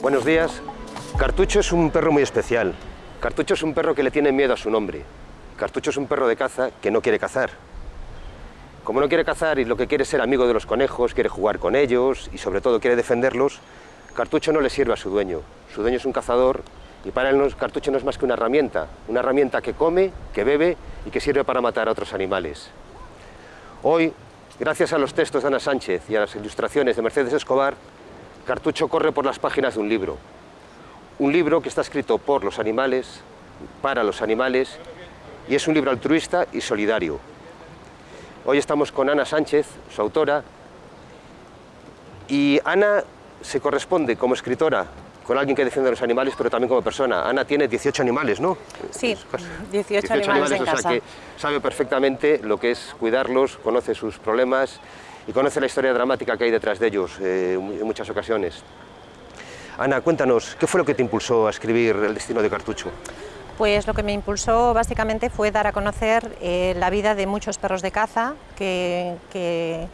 Buenos días. Cartucho es un perro muy especial. Cartucho es un perro que le tiene miedo a su nombre. Cartucho es un perro de caza que no quiere cazar. Como no quiere cazar y lo que quiere es ser amigo de los conejos, quiere jugar con ellos y sobre todo quiere defenderlos, Cartucho no le sirve a su dueño. Su dueño es un cazador y para él Cartucho no es más que una herramienta. Una herramienta que come, que bebe y que sirve para matar a otros animales. Hoy, gracias a los textos de Ana Sánchez y a las ilustraciones de Mercedes Escobar, Cartucho corre por las páginas de un libro. Un libro que está escrito por los animales, para los animales, y es un libro altruista y solidario. Hoy estamos con Ana Sánchez, su autora, y Ana se corresponde como escritora con alguien que defiende a los animales, pero también como persona. Ana tiene 18 animales, ¿no? Sí, 18, animales, en casa. que sabe perfectamente lo que es cuidarlos, conoce sus problemas y conoce la historia dramática que hay detrás de ellos eh, en muchas ocasiones. Ana, cuéntanos, ¿qué fue lo que te impulsó a escribir El destino de Cartucho? Pues lo que me impulsó básicamente fue dar a conocer eh, la vida de muchos perros de caza que, que,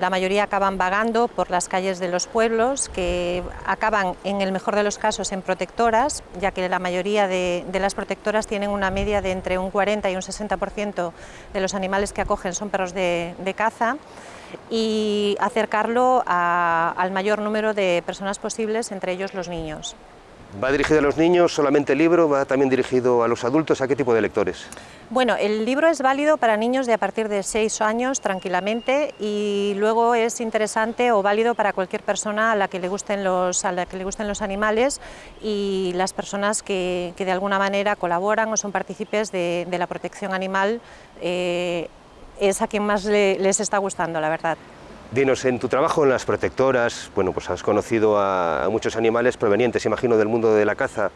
la mayoría acaban vagando por las calles de los pueblos, que acaban en el mejor de los casos en protectoras, ya que la mayoría de, las protectoras tienen una media de entre un 40 y un 60% de los animales que acogen son perros de, de caza y acercarlo al mayor número de personas posibles, entre ellos los niños. ¿Va dirigido a los niños solamente el libro? ¿Va también dirigido a los adultos? ¿A qué tipo de lectores? Bueno, el libro es válido para niños de a partir de 6 años tranquilamente y luego es interesante o válido para cualquier persona a la que le gusten los, a la que le gusten los animales y las personas que, de alguna manera colaboran o son partícipes de, la protección animal eh, es a quien más les está gustando, la verdad. Dinos, en tu trabajo en las protectoras, bueno, pues has conocido a, muchos animales provenientes, imagino, del mundo de la caza.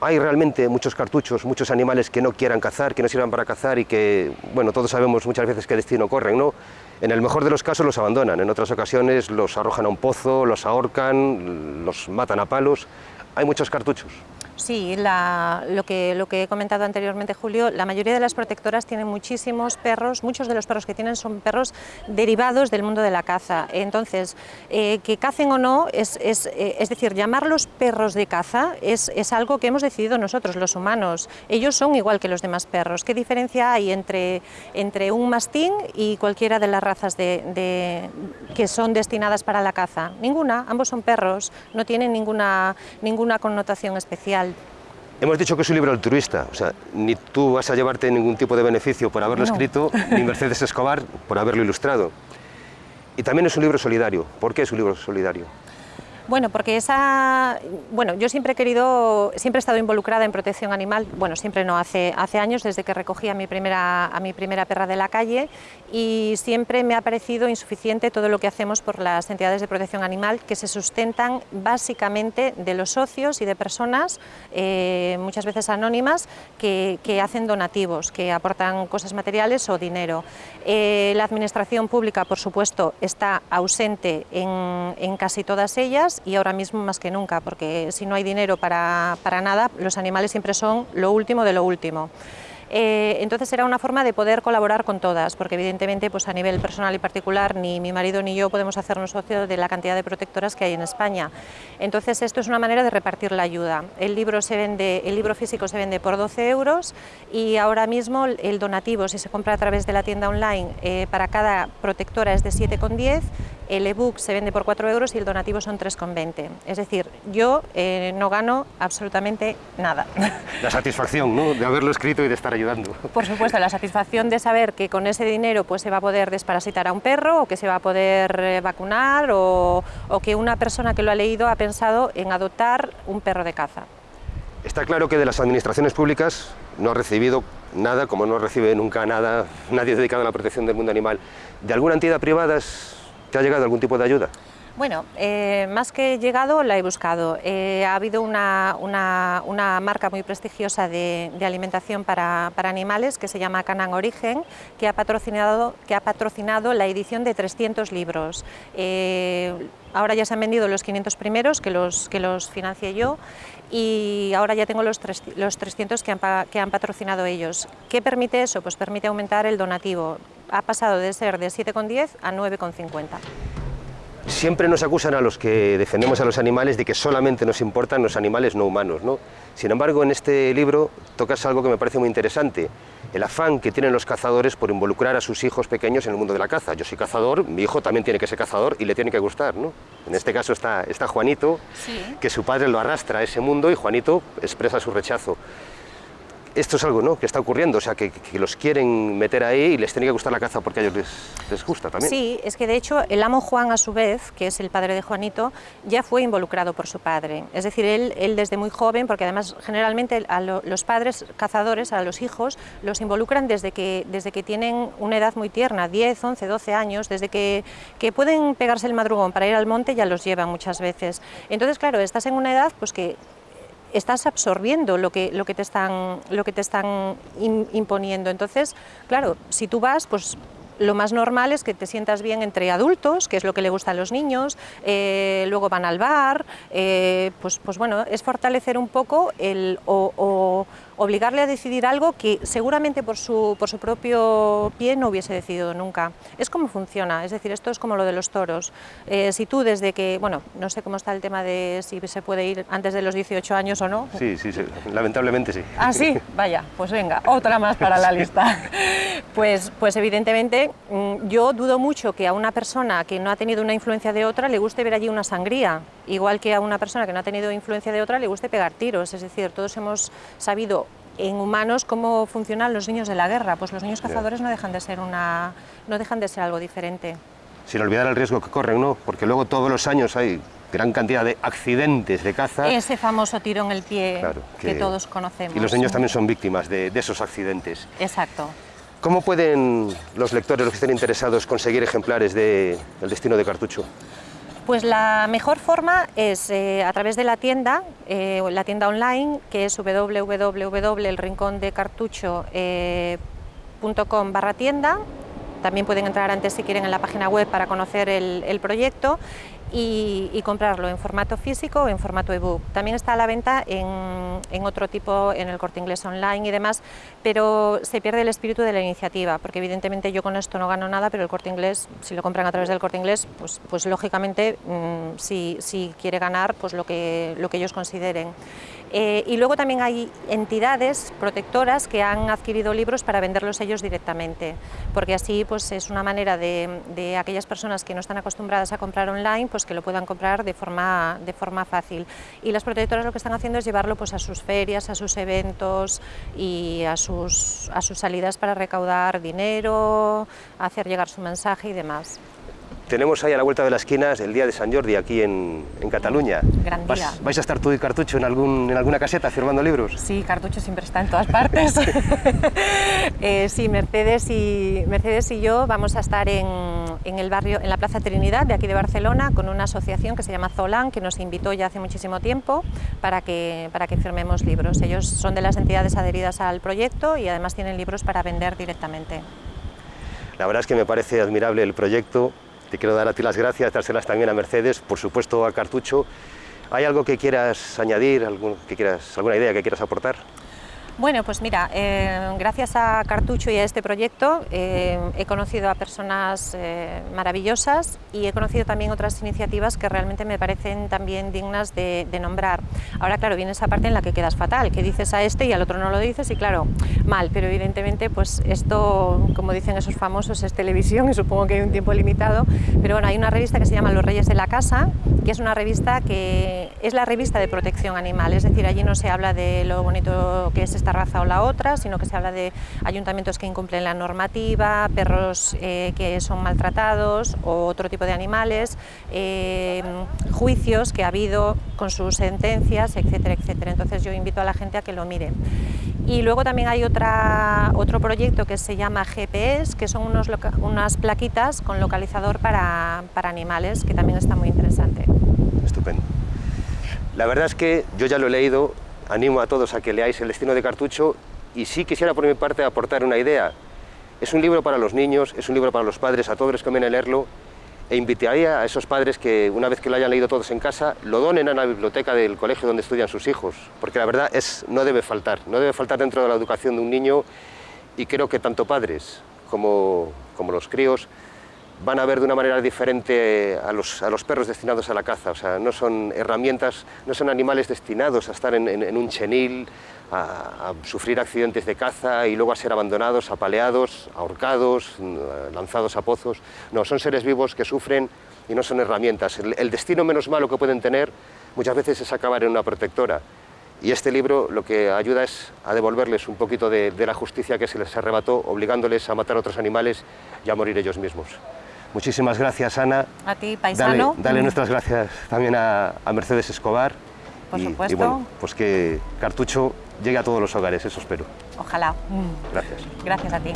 Hay realmente muchos cartuchos, muchos animales que no quieran cazar, que no sirvan para cazar y que, bueno, todos sabemos muchas veces qué destino corren, ¿no? En el mejor de los casos los abandonan, en otras ocasiones los arrojan a un pozo, los ahorcan, los matan a palos. Hay muchos cartuchos. Sí, lo, que, lo que he comentado anteriormente, Julio, la mayoría de las protectoras tienen muchísimos perros, muchos de los perros que tienen son perros derivados del mundo de la caza. Entonces, eh, que cacen o no, es, es, eh, es, decir, llamarlos perros de caza es, algo que hemos decidido nosotros, los humanos. Ellos son igual que los demás perros. ¿Qué diferencia hay entre, entre un mastín y cualquiera de las razas de, que son destinadas para la caza? Ninguna, ambos son perros, no tienen ninguna, ninguna connotación especial. Hemos dicho que es un libro altruista, o sea, ni tú vas a llevarte ningún tipo de beneficio por haberlo escrito, ni Mercedes Escobar por haberlo ilustrado. Y también es un libro solidario. ¿Por qué es un libro solidario? Bueno, porque esa, bueno, yo siempre he querido, siempre he estado involucrada en protección animal, bueno, siempre no, hace, hace años, desde que recogí a mi, primera, a mi primera perra de la calle y siempre me ha parecido insuficiente todo lo que hacemos por las entidades de protección animal que se sustentan básicamente de los socios y de personas, eh, muchas veces anónimas, que, hacen donativos, que aportan cosas materiales o dinero. Eh, la administración pública, por supuesto, está ausente en, en casi todas ellas y ahora mismo más que nunca, porque si no hay dinero para, para nada, los animales siempre son lo último de lo último. Eh, entonces era una forma de poder colaborar con todas, porque evidentemente pues a nivel personal y particular ni mi marido ni yo podemos hacernos socio de la cantidad de protectoras que hay en España. Entonces esto es una manera de repartir la ayuda. El libro, se vende, el libro físico se vende por 12 euros y ahora mismo el donativo, si se compra a través de la tienda online, eh, para cada protectora es de 7,10 el ebook se vende por 4 euros y el donativo son 3,20. Es decir, yo eh, no gano absolutamente nada. La satisfacción ¿no? de haberlo escrito y de estar ayudando. Por supuesto, la satisfacción de saber que con ese dinero pues, se va a poder desparasitar a un perro o que se va a poder eh, vacunar o, o que una persona que lo ha leído ha pensado en adoptar un perro de caza. Está claro que de las administraciones públicas no ha recibido nada, como no recibe nunca nada nadie dedicado a la protección del mundo animal. ¿De alguna entidad privada ¿Te ha llegado algún tipo de ayuda? Bueno, eh, más que llegado, la he buscado. Eh, ha habido una, marca muy prestigiosa de, alimentación para, animales que se llama Canan Origen, que ha patrocinado, que ha patrocinado la edición de 300 libros. Eh, ahora ya se han vendido los 500 primeros, que los, que los financié yo, y ahora ya tengo los, los 300 que han, que han patrocinado ellos. ¿Qué permite eso? Pues permite aumentar el donativo. Ha pasado de ser de 7,10 a 9,50. Siempre nos acusan a los que defendemos a los animales de que solamente nos importan los animales no humanos. ¿no? Sin embargo, en este libro tocas algo que me parece muy interesante, el afán que tienen los cazadores por involucrar a sus hijos pequeños en el mundo de la caza. Yo soy cazador, mi hijo también tiene que ser cazador y le tiene que gustar. ¿no? En este caso está, está Juanito, que su padre lo arrastra a ese mundo y Juanito expresa su rechazo esto es algo ¿no? que está ocurriendo, o sea, que, los quieren meter ahí y les tiene que gustar la caza porque a ellos les, gusta también. Sí, es que de hecho el amo Juan a su vez, que es el padre de Juanito, ya fue involucrado por su padre. Es decir, él, él desde muy joven, porque además generalmente a los padres cazadores, a los hijos, los involucran desde que, desde que tienen una edad muy tierna, 10, 11, 12 años, desde que, que pueden pegarse el madrugón para ir al monte ya los llevan muchas veces. Entonces, claro, estás en una edad pues que estás absorbiendo lo que, lo que te están, lo que te están imponiendo. Entonces, claro, si tú vas, pues lo más normal es que te sientas bien entre adultos, que es lo que le gusta a los niños, eh, luego van al bar, eh, pues, pues bueno, es fortalecer un poco el, o obligarle a decidir algo que seguramente por su, por su propio pie no hubiese decidido nunca. Es como funciona, es decir, esto es como lo de los toros. Eh, si tú desde que, bueno, no sé cómo está el tema de si se puede ir antes de los 18 años o no. Sí, sí, sí. lamentablemente sí. Ah, sí, vaya, pues venga, otra más para la lista. Pues, pues evidentemente mm, yo dudo mucho que a una persona que no ha tenido una influencia de otra le guste ver allí una sangría, igual que a una persona que no ha tenido influencia de otra le guste pegar tiros, es decir, todos hemos sabido en humanos cómo funcionan los niños de la guerra. Pues los niños cazadores no dejan de ser una, no dejan de ser algo diferente. Sin olvidar el riesgo que corren, ¿no? Porque luego todos los años hay gran cantidad de accidentes de caza. Ese famoso tiro en el pie que, todos conocemos. Y los niños también son víctimas de, de esos accidentes. Exacto. ¿Cómo pueden los lectores, los que estén interesados, conseguir ejemplares de El destino de cartucho? Pues la mejor forma es eh, a través de la tienda, eh, la tienda online, que es www.elrincondecartucho.com barra tienda. También pueden entrar antes si quieren en la página web para conocer el proyecto y, comprarlo en formato físico o en formato ebook. También está a la venta en, otro tipo, en el corte inglés online y demás, pero se pierde el espíritu de la iniciativa, porque evidentemente yo con esto no gano nada, pero el corte inglés, si lo compran a través del corte inglés, pues, pues lógicamente mm, si, si, quiere ganar pues lo que, lo que ellos consideren. Eh, y luego también hay entidades protectoras que han adquirido libros para venderlos ellos directamente, porque así pues, es una manera de, de, aquellas personas que no están acostumbradas a comprar online, pues que lo puedan comprar de forma, de forma fácil. Y las protectoras lo que están haciendo es llevarlo pues, a sus ferias, a sus eventos y a sus, a sus salidas para recaudar dinero, hacer llegar su mensaje y demás. Tenemos ahí a la vuelta de las esquinas el día de San Jordi aquí en, en Cataluña. Gran día. ¿Vais a estar tú y Cartucho en, algún, en alguna caseta firmando libros? Sí, Cartucho siempre está en todas partes. eh, sí, Mercedes y, Mercedes y yo vamos a estar en, en, el barrio, en la Plaza Trinidad de aquí de Barcelona con una asociación que se llama Zolan, que nos invitó ya hace muchísimo tiempo para que, para que firmemos libros. Ellos son de las entidades adheridas al proyecto y además tienen libros para vender directamente. La verdad es que me parece admirable el proyecto, te quiero dar a ti las gracias, dárselas también a Mercedes, por supuesto a Cartucho. ¿Hay algo que quieras añadir, alguna idea que quieras aportar? Bueno, pues mira, eh, gracias a Cartucho y a este proyecto eh, he conocido a personas eh, maravillosas y he conocido también otras iniciativas que realmente me parecen también dignas de, nombrar. Ahora, claro, viene esa parte en la que quedas fatal, que dices a este y al otro no lo dices y claro, mal, pero evidentemente pues esto, como dicen esos famosos, es televisión y supongo que hay un tiempo limitado, pero bueno, hay una revista que se llama Los Reyes de la Casa, que es una revista que es la revista de protección animal, es decir, allí no se habla de lo bonito que es esta raza o la otra, sino que se habla de ayuntamientos que incumplen la normativa, perros eh, que son maltratados o otro tipo de animales, eh, juicios que ha habido con sus sentencias, etcétera, etcétera. Entonces yo invito a la gente a que lo mire. Y luego también hay otra, otro proyecto que se llama GPS, que son unos unas plaquitas con localizador para, para animales, que también está muy interesante. Estupendo. La verdad es que yo ya lo he leído, animo a todos a que leáis El destino de Cartucho y sí quisiera por mi parte aportar una idea. Es un libro para los niños, es un libro para los padres, a todos les conviene leerlo e invitaría a esos padres que una vez que lo hayan leído todos en casa, lo donen a la biblioteca del colegio donde estudian sus hijos, porque la verdad es, no debe faltar, no debe faltar dentro de la educación de un niño y creo que tanto padres como, como los críos van a ver de una manera diferente a los, a los perros destinados a la caza. O sea, no son herramientas, no son animales destinados a estar en, en- en un chenil, a, a sufrir accidentes de caza y luego a ser abandonados, apaleados, ahorcados, mm, lanzados a pozos. No, son seres vivos que sufren y no son herramientas. El, el destino menos malo que pueden tener muchas veces es acabar en una protectora. Y este libro lo que ayuda es a devolverles un poquito de, de la justicia que se les arrebató, obligándoles a matar a otros animales y a morir ellos mismos. Muchísimas gracias, Ana. A ti, Dale, paisano. dale nuestras gracias también a, a Mercedes Escobar. Por y, supuesto. Y bueno, pues que Cartucho llegue a todos los hogares, eso espero. Ojalá. Gracias. Gracias a ti.